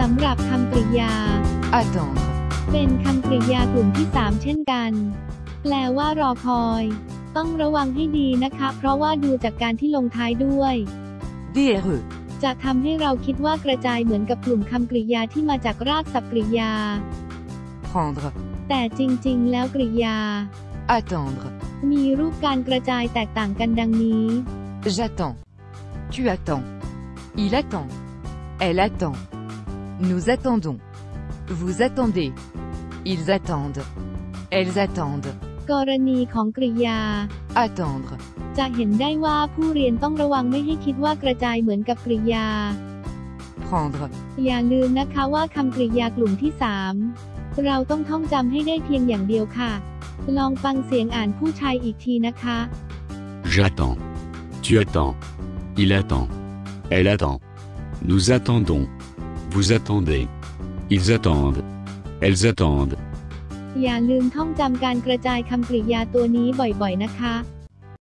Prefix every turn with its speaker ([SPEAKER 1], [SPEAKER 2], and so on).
[SPEAKER 1] สำหรับคำกริยา
[SPEAKER 2] attendre,
[SPEAKER 1] เป็นคำกริยากลุ่มที่ 3 เช่นกัน แปลว่ารอคอย ต้องระวังให้ดีนะคะ เพราะว่าดูจากการที่ลงท้ายด้วย
[SPEAKER 2] DRE,
[SPEAKER 1] จะทำให้เราคิดว่ากระจายเหมือนกับกลุ่มคำกริยาที่มาจากรากศัพท์กริยา
[SPEAKER 2] prendre,
[SPEAKER 1] แต่จริงๆ แล้วกริยา
[SPEAKER 2] attendre,
[SPEAKER 1] มีรูปการกระจายแตกต่างกันดังนี้
[SPEAKER 2] j'attends, tu attends, il attend, elle attend, nous attendons, vous attendez, ils attendent, elles attendent,
[SPEAKER 1] กรณีของกริยา
[SPEAKER 2] attendre,
[SPEAKER 1] จะเห็นได้ว่าผู้เรียนต้องระวังไม่ให้คิดว่ากระจายเหมือนกับกริยา
[SPEAKER 2] prendre,
[SPEAKER 1] อย่าลืมนะคะว่าคำกริยากลุ่มที่ 3 เราต้องท่องจำให้ได้เพียงอย่างเดียวค่ะ ลองฟังเสียงอ่านผู้ชายอีกทีนะคะ
[SPEAKER 3] J'attends. Tu attends. Il attend. Elle attend. Nous attendons. Vous attendez. Ils attendent. Elles attendent.
[SPEAKER 1] อย่าลืมท่องจำการกระจายคำกริยาตัวนี้บ่อยๆนะคะ